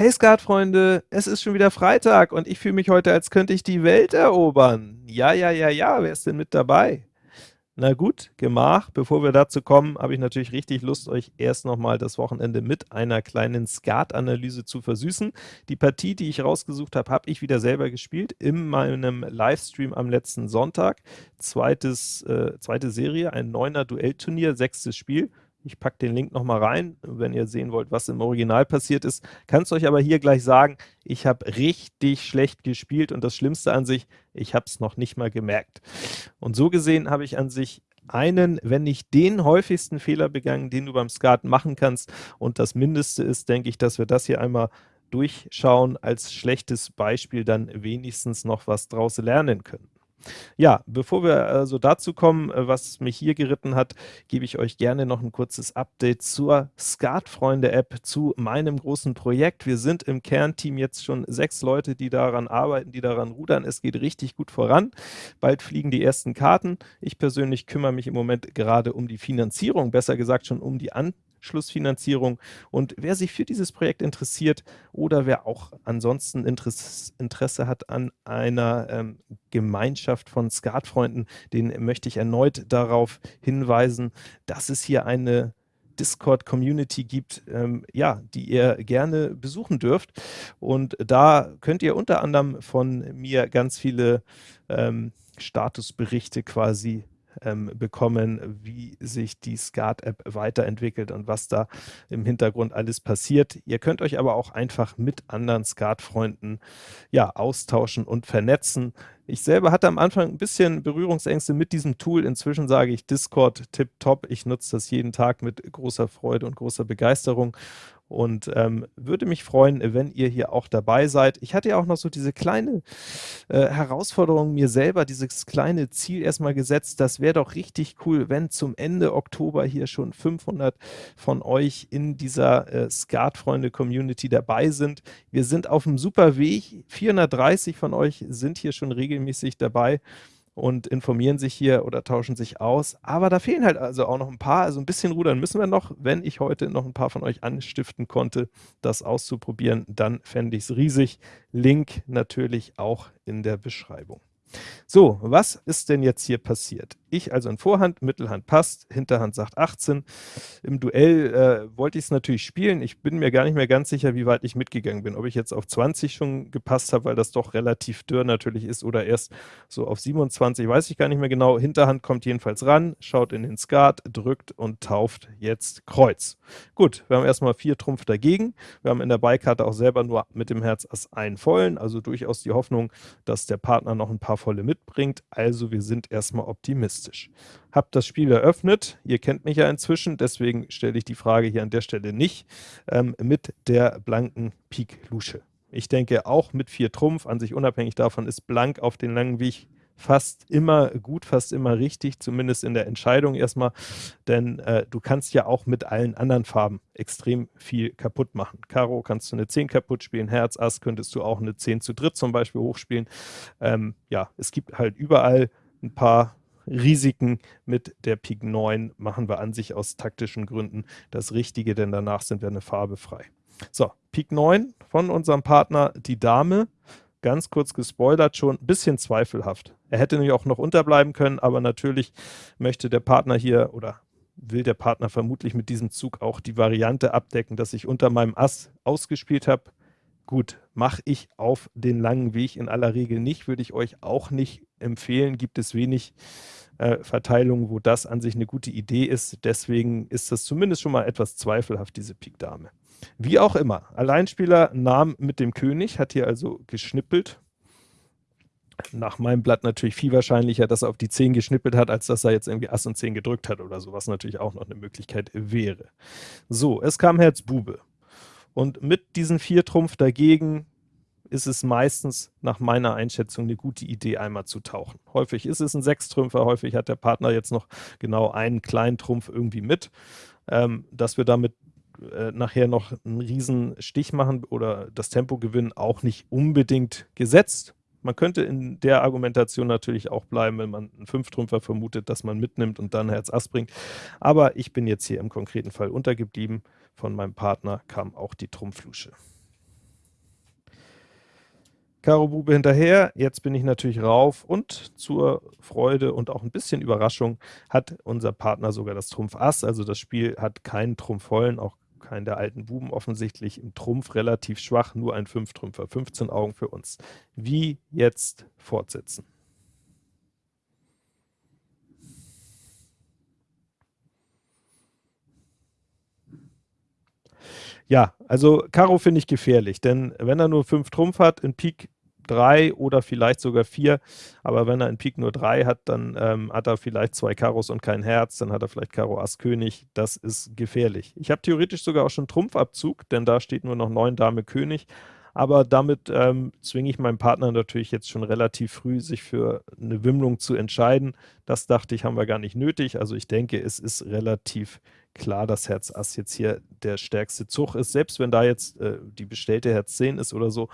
Hey Skatfreunde, es ist schon wieder Freitag und ich fühle mich heute, als könnte ich die Welt erobern. Ja, ja, ja, ja, wer ist denn mit dabei? Na gut, Gemach. Bevor wir dazu kommen, habe ich natürlich richtig Lust, euch erst nochmal das Wochenende mit einer kleinen Skat-Analyse zu versüßen. Die Partie, die ich rausgesucht habe, habe ich wieder selber gespielt in meinem Livestream am letzten Sonntag. Zweites, äh, zweite Serie, ein neuner Duellturnier, sechstes Spiel. Ich packe den Link nochmal rein, wenn ihr sehen wollt, was im Original passiert ist. Kann es euch aber hier gleich sagen, ich habe richtig schlecht gespielt und das Schlimmste an sich, ich habe es noch nicht mal gemerkt. Und so gesehen habe ich an sich einen, wenn nicht den häufigsten Fehler begangen, den du beim Skat machen kannst. Und das Mindeste ist, denke ich, dass wir das hier einmal durchschauen, als schlechtes Beispiel dann wenigstens noch was draus lernen können. Ja, bevor wir also dazu kommen, äh, was mich hier geritten hat, gebe ich euch gerne noch ein kurzes Update zur Skatfreunde-App, zu meinem großen Projekt. Wir sind im Kernteam jetzt schon sechs Leute, die daran arbeiten, die daran rudern. Es geht richtig gut voran. Bald fliegen die ersten Karten. Ich persönlich kümmere mich im Moment gerade um die Finanzierung, besser gesagt schon um die An Schlussfinanzierung. Und wer sich für dieses Projekt interessiert oder wer auch ansonsten Interesse, hat an einer ähm, Gemeinschaft von Skatfreunden, den möchte ich erneut darauf hinweisen, dass es hier eine Discord-Community gibt, ähm, ja, die ihr gerne besuchen dürft. Und da könnt ihr unter anderem von mir ganz viele ähm, Statusberichte quasi ähm, bekommen, wie sich die Skat-App weiterentwickelt und was da im Hintergrund alles passiert. Ihr könnt euch aber auch einfach mit anderen Skat-Freunden ja, austauschen und vernetzen. Ich selber hatte am Anfang ein bisschen Berührungsängste mit diesem Tool. Inzwischen sage ich Discord tipptopp. Ich nutze das jeden Tag mit großer Freude und großer Begeisterung und ähm, würde mich freuen, wenn ihr hier auch dabei seid. Ich hatte ja auch noch so diese kleine äh, Herausforderung mir selber, dieses kleine Ziel erstmal gesetzt. Das wäre doch richtig cool, wenn zum Ende Oktober hier schon 500 von euch in dieser äh, Skatfreunde-Community dabei sind. Wir sind auf einem super Weg. 430 von euch sind hier schon regelmäßig dabei und informieren sich hier oder tauschen sich aus. Aber da fehlen halt also auch noch ein paar. Also ein bisschen rudern müssen wir noch. Wenn ich heute noch ein paar von euch anstiften konnte, das auszuprobieren, dann fände ich es riesig. Link natürlich auch in der Beschreibung. So, was ist denn jetzt hier passiert? Ich also in Vorhand, Mittelhand passt, Hinterhand sagt 18. Im Duell äh, wollte ich es natürlich spielen. Ich bin mir gar nicht mehr ganz sicher, wie weit ich mitgegangen bin. Ob ich jetzt auf 20 schon gepasst habe, weil das doch relativ dürr natürlich ist, oder erst so auf 27, weiß ich gar nicht mehr genau. Hinterhand kommt jedenfalls ran, schaut in den Skat, drückt und tauft jetzt Kreuz. Gut, wir haben erstmal vier Trumpf dagegen. Wir haben in der Beikarte auch selber nur mit dem Herz Ass einen vollen, also durchaus die Hoffnung, dass der Partner noch ein paar volle mitbringt. Also wir sind erstmal optimistisch optimistisch. Hab das Spiel eröffnet, ihr kennt mich ja inzwischen, deswegen stelle ich die Frage hier an der Stelle nicht, ähm, mit der blanken Pik Lusche. Ich denke auch mit vier Trumpf, an sich unabhängig davon, ist blank auf den langen Weg fast immer gut, fast immer richtig, zumindest in der Entscheidung erstmal, denn äh, du kannst ja auch mit allen anderen Farben extrem viel kaputt machen. Karo kannst du eine 10 kaputt spielen, Herz, Ass könntest du auch eine 10 zu dritt zum Beispiel hochspielen. Ähm, ja, es gibt halt überall ein paar Risiken mit der Pik 9 machen wir an sich aus taktischen Gründen das Richtige, denn danach sind wir eine Farbe frei. So, Pik 9 von unserem Partner, die Dame, ganz kurz gespoilert schon, ein bisschen zweifelhaft. Er hätte nämlich auch noch unterbleiben können, aber natürlich möchte der Partner hier oder will der Partner vermutlich mit diesem Zug auch die Variante abdecken, dass ich unter meinem Ass ausgespielt habe. Gut, mache ich auf den langen Weg in aller Regel nicht, würde ich euch auch nicht empfehlen. Gibt es wenig äh, Verteilungen, wo das an sich eine gute Idee ist. Deswegen ist das zumindest schon mal etwas zweifelhaft, diese Pik Dame. Wie auch immer, Alleinspieler nahm mit dem König, hat hier also geschnippelt. Nach meinem Blatt natürlich viel wahrscheinlicher, dass er auf die 10 geschnippelt hat, als dass er jetzt irgendwie Ass und 10 gedrückt hat oder so, was natürlich auch noch eine Möglichkeit wäre. So, es kam Herz Bube. Und mit diesen vier Trumpf dagegen ist es meistens nach meiner Einschätzung eine gute Idee, einmal zu tauchen. Häufig ist es ein Sechstrümpfer, häufig hat der Partner jetzt noch genau einen kleinen Trumpf irgendwie mit, ähm, dass wir damit äh, nachher noch einen riesen Stich machen oder das Tempo gewinnen, auch nicht unbedingt gesetzt. Man könnte in der Argumentation natürlich auch bleiben, wenn man einen Fünftrümpfer vermutet, dass man mitnimmt und dann Herz Ass bringt. Aber ich bin jetzt hier im konkreten Fall untergeblieben. Von meinem Partner kam auch die Trumpflusche. Karo Bube hinterher, jetzt bin ich natürlich rauf und zur Freude und auch ein bisschen Überraschung hat unser Partner sogar das Trumpf Ass, also das Spiel hat keinen Trumpf vollen, auch keinen der alten Buben offensichtlich, im Trumpf relativ schwach, nur ein Fünftrümpfer, 15 Augen für uns. Wie jetzt fortsetzen? Ja, also Karo finde ich gefährlich, denn wenn er nur 5 Trumpf hat, in Pik 3 oder vielleicht sogar 4, aber wenn er in Pik nur 3 hat, dann ähm, hat er vielleicht zwei Karos und kein Herz, dann hat er vielleicht Karo Ass König, das ist gefährlich. Ich habe theoretisch sogar auch schon Trumpfabzug, denn da steht nur noch 9 Dame König, aber damit ähm, zwinge ich meinen Partner natürlich jetzt schon relativ früh, sich für eine Wimmlung zu entscheiden. Das dachte ich, haben wir gar nicht nötig, also ich denke, es ist relativ klar, dass Herz Ass jetzt hier der stärkste Zug ist, selbst wenn da jetzt äh, die bestellte Herz 10 ist oder so,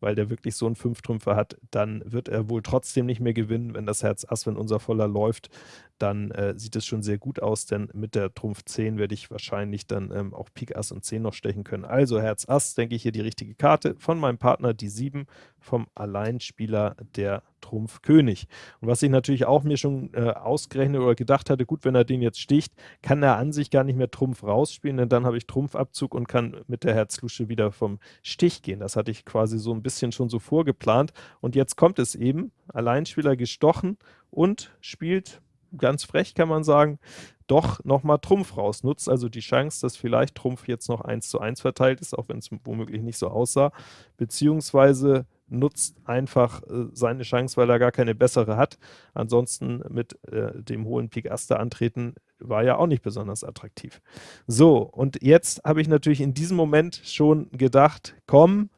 weil der wirklich so einen Fünftrümpfer hat, dann wird er wohl trotzdem nicht mehr gewinnen, wenn das Herz Ass, wenn unser Voller läuft, dann äh, sieht es schon sehr gut aus, denn mit der Trumpf 10 werde ich wahrscheinlich dann ähm, auch Pik Ass und 10 noch stechen können. Also Herz Ass, denke ich, hier die richtige Karte von meinem Partner, die 7, vom Alleinspieler der Trumpf König. Und was ich natürlich auch mir schon äh, ausgerechnet oder gedacht hatte, gut, wenn er den jetzt sticht, kann er an sich gar nicht mehr Trumpf rausspielen, denn dann habe ich Trumpfabzug und kann mit der Herzlusche wieder vom Stich gehen. Das hatte ich quasi so ein bisschen schon so vorgeplant. Und jetzt kommt es eben, Alleinspieler gestochen und spielt ganz frech kann man sagen, doch nochmal Trumpf raus. Nutzt also die Chance, dass vielleicht Trumpf jetzt noch 1 zu 1 verteilt ist, auch wenn es womöglich nicht so aussah, beziehungsweise nutzt einfach äh, seine Chance, weil er gar keine bessere hat. Ansonsten mit äh, dem hohen Pik Aster antreten war ja auch nicht besonders attraktiv. So, und jetzt habe ich natürlich in diesem Moment schon gedacht, komm,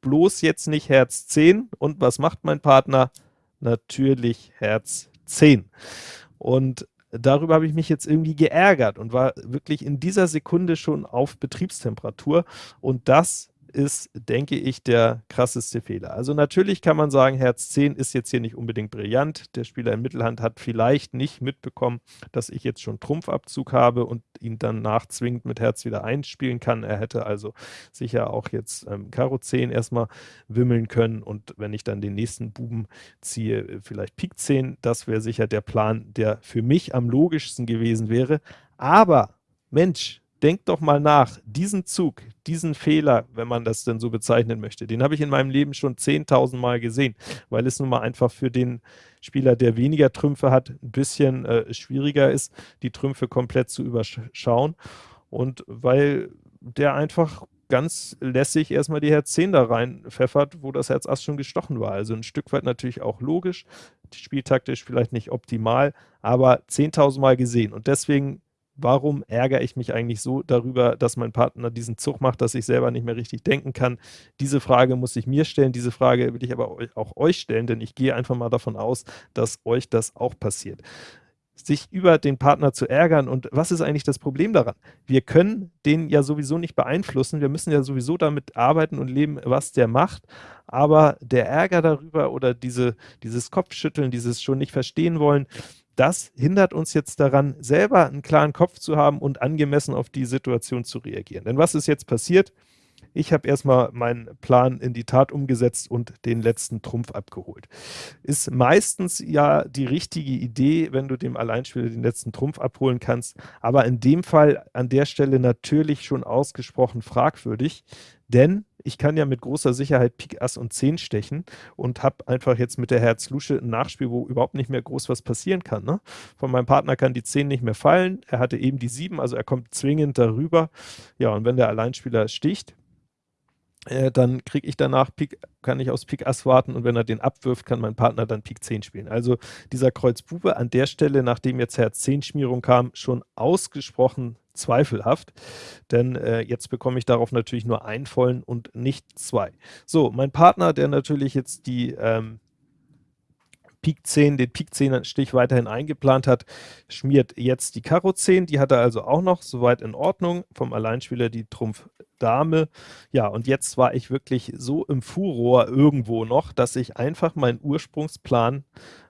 bloß jetzt nicht Herz 10. Und was macht mein Partner? Natürlich Herz 10. Und darüber habe ich mich jetzt irgendwie geärgert und war wirklich in dieser Sekunde schon auf Betriebstemperatur. Und das ist, denke ich, der krasseste Fehler. Also natürlich kann man sagen, Herz 10 ist jetzt hier nicht unbedingt brillant. Der Spieler in Mittelhand hat vielleicht nicht mitbekommen, dass ich jetzt schon Trumpfabzug habe und ihn dann nachzwingend mit Herz wieder einspielen kann. Er hätte also sicher auch jetzt ähm, Karo 10 erstmal wimmeln können und wenn ich dann den nächsten Buben ziehe, vielleicht Pik 10, das wäre sicher der Plan, der für mich am logischsten gewesen wäre. Aber Mensch, denkt doch mal nach, diesen Zug, diesen Fehler, wenn man das denn so bezeichnen möchte, den habe ich in meinem Leben schon 10.000 Mal gesehen, weil es nun mal einfach für den Spieler, der weniger Trümpfe hat, ein bisschen äh, schwieriger ist, die Trümpfe komplett zu überschauen und weil der einfach ganz lässig erstmal die Herz 10 da rein pfeffert, wo das Herz Ass schon gestochen war. Also ein Stück weit natürlich auch logisch, spieltaktisch vielleicht nicht optimal, aber 10.000 Mal gesehen und deswegen warum ärgere ich mich eigentlich so darüber, dass mein Partner diesen Zug macht, dass ich selber nicht mehr richtig denken kann? Diese Frage muss ich mir stellen, diese Frage will ich aber auch euch stellen, denn ich gehe einfach mal davon aus, dass euch das auch passiert. Sich über den Partner zu ärgern und was ist eigentlich das Problem daran? Wir können den ja sowieso nicht beeinflussen, wir müssen ja sowieso damit arbeiten und leben, was der macht, aber der Ärger darüber oder diese, dieses Kopfschütteln, dieses schon nicht verstehen wollen, das hindert uns jetzt daran, selber einen klaren Kopf zu haben und angemessen auf die Situation zu reagieren. Denn was ist jetzt passiert? Ich habe erstmal meinen Plan in die Tat umgesetzt und den letzten Trumpf abgeholt. Ist meistens ja die richtige Idee, wenn du dem Alleinspieler den letzten Trumpf abholen kannst, aber in dem Fall an der Stelle natürlich schon ausgesprochen fragwürdig, denn ich kann ja mit großer Sicherheit Pik Ass und 10 stechen und habe einfach jetzt mit der Herz Lusche ein Nachspiel, wo überhaupt nicht mehr groß was passieren kann. Ne? Von meinem Partner kann die 10 nicht mehr fallen, er hatte eben die 7, also er kommt zwingend darüber. Ja, und wenn der Alleinspieler sticht, äh, dann kriege ich danach Pik, kann ich aus Pik Ass warten und wenn er den abwirft, kann mein Partner dann Pik 10 spielen. Also dieser Kreuz Bube an der Stelle, nachdem jetzt Herz 10 Schmierung kam, schon ausgesprochen zweifelhaft, denn äh, jetzt bekomme ich darauf natürlich nur einen vollen und nicht zwei. So, mein Partner, der natürlich jetzt die ähm, Pik 10, den Pik 10 Stich weiterhin eingeplant hat, schmiert jetzt die Karo 10, die hat er also auch noch, soweit in Ordnung, vom Alleinspieler die Trumpf Dame. Ja, und jetzt war ich wirklich so im Furor irgendwo noch, dass ich einfach meinen Ursprungsplan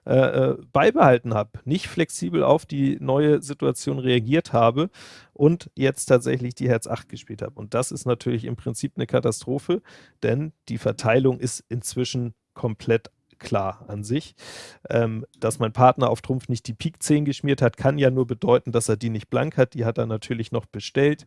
äh, äh, beibehalten habe, nicht flexibel auf die neue Situation reagiert habe und jetzt tatsächlich die Herz 8 gespielt habe. Und das ist natürlich im Prinzip eine Katastrophe, denn die Verteilung ist inzwischen komplett klar an sich. Ähm, dass mein Partner auf Trumpf nicht die Pik 10 geschmiert hat, kann ja nur bedeuten, dass er die nicht blank hat. Die hat er natürlich noch bestellt.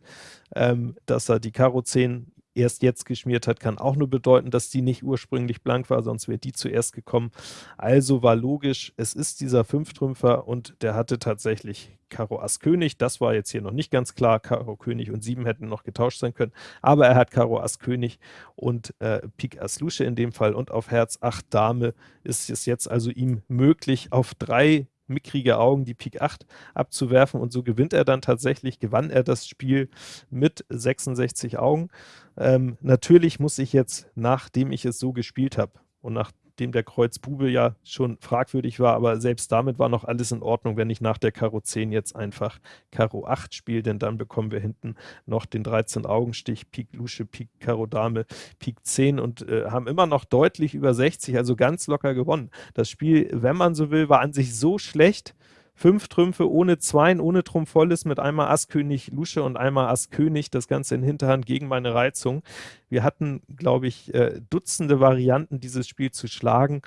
Ähm, dass er die Karo 10 erst jetzt geschmiert hat, kann auch nur bedeuten, dass die nicht ursprünglich blank war, sonst wäre die zuerst gekommen. Also war logisch, es ist dieser Fünftrümpfer und der hatte tatsächlich Karo Ass König. Das war jetzt hier noch nicht ganz klar. Karo König und 7 hätten noch getauscht sein können, aber er hat Karo Ass König und äh, Pik Ass Lusche in dem Fall und auf Herz 8 Dame ist es jetzt also ihm möglich, auf drei mickrige Augen die Pik 8 abzuwerfen und so gewinnt er dann tatsächlich, gewann er das Spiel mit 66 Augen. Ähm, natürlich muss ich jetzt, nachdem ich es so gespielt habe und nach dem der Kreuz Bube ja schon fragwürdig war, aber selbst damit war noch alles in Ordnung, wenn ich nach der Karo 10 jetzt einfach Karo 8 spiele, denn dann bekommen wir hinten noch den 13-Augenstich, Pik Lusche, Pik Karo Dame, Pik 10 und äh, haben immer noch deutlich über 60, also ganz locker gewonnen. Das Spiel, wenn man so will, war an sich so schlecht, fünf Trümpfe ohne Zweien, ohne Trumpf volles, mit einmal Ass König Lusche und einmal Ass König, das Ganze in Hinterhand gegen meine Reizung. Wir hatten, glaube ich, äh, Dutzende Varianten, dieses Spiel zu schlagen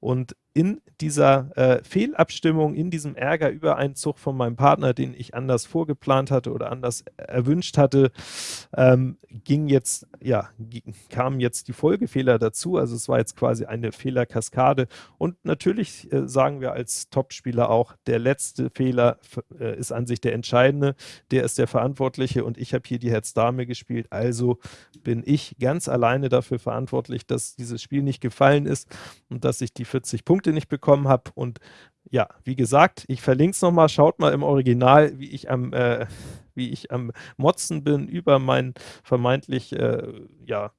und in dieser äh, Fehlabstimmung, in diesem Ärger über einen Zug von meinem Partner, den ich anders vorgeplant hatte oder anders erwünscht hatte, ähm, ging jetzt, ja, kamen jetzt die Folgefehler dazu. Also es war jetzt quasi eine Fehlerkaskade. Und natürlich äh, sagen wir als Topspieler auch, der letzte Fehler äh, ist an sich der entscheidende. Der ist der Verantwortliche und ich habe hier die Herz-Dame gespielt. Also bin ich ganz alleine dafür verantwortlich, dass dieses Spiel nicht gefallen ist und dass ich die 40 Punkte nicht bekommen habe. Und ja, wie gesagt, ich verlinke es nochmal, schaut mal im Original, wie ich am, äh, wie ich am Motzen bin über meinen vermeintlich, äh, ja,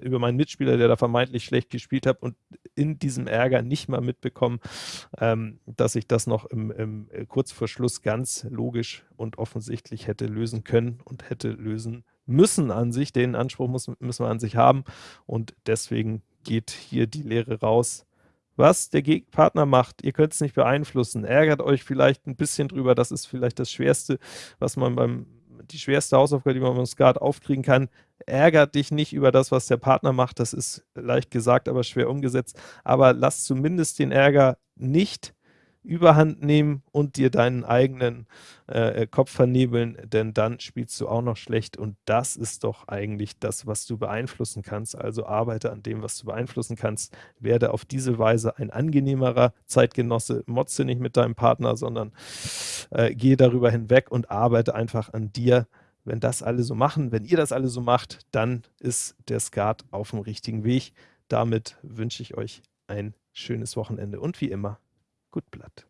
über meinen Mitspieler, der da vermeintlich schlecht gespielt hat und in diesem Ärger nicht mal mitbekommen, ähm, dass ich das noch im, im, äh, kurz vor Schluss ganz logisch und offensichtlich hätte lösen können und hätte lösen müssen an sich. Den Anspruch muss, müssen wir an sich haben und deswegen geht hier die Lehre raus was der Partner macht, ihr könnt es nicht beeinflussen. Ärgert euch vielleicht ein bisschen drüber, das ist vielleicht das Schwerste, was man beim, die schwerste Hausaufgabe, die man beim Skat aufkriegen kann. Ärgert dich nicht über das, was der Partner macht, das ist leicht gesagt, aber schwer umgesetzt. Aber lass zumindest den Ärger nicht überhand nehmen und dir deinen eigenen äh, Kopf vernebeln, denn dann spielst du auch noch schlecht und das ist doch eigentlich das, was du beeinflussen kannst. Also arbeite an dem, was du beeinflussen kannst, werde auf diese Weise ein angenehmerer Zeitgenosse, motze nicht mit deinem Partner, sondern äh, gehe darüber hinweg und arbeite einfach an dir. Wenn das alle so machen, wenn ihr das alle so macht, dann ist der Skat auf dem richtigen Weg. Damit wünsche ich euch ein schönes Wochenende und wie immer, Gut Blatt.